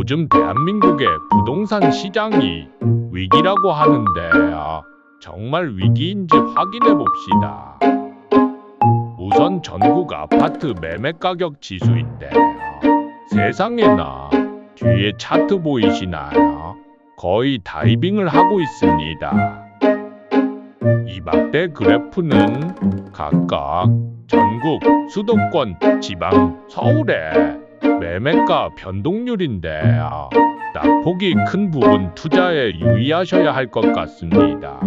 요즘 대한민국의 부동산 시장이 위기라고 하는데 아, 정말 위기인지 확인해 봅시다. 우선 전국 아파트 매매 가격 지수인데 세상에나 뒤에 차트 보이시나요? 거의 다이빙을 하고 있습니다. 이 막대 그래프는 각각 전국, 수도권, 지방, 서울의 매매가 변동률인데 아, 낙폭이 큰 부분 투자에 유의하셔야 할 것 같습니다.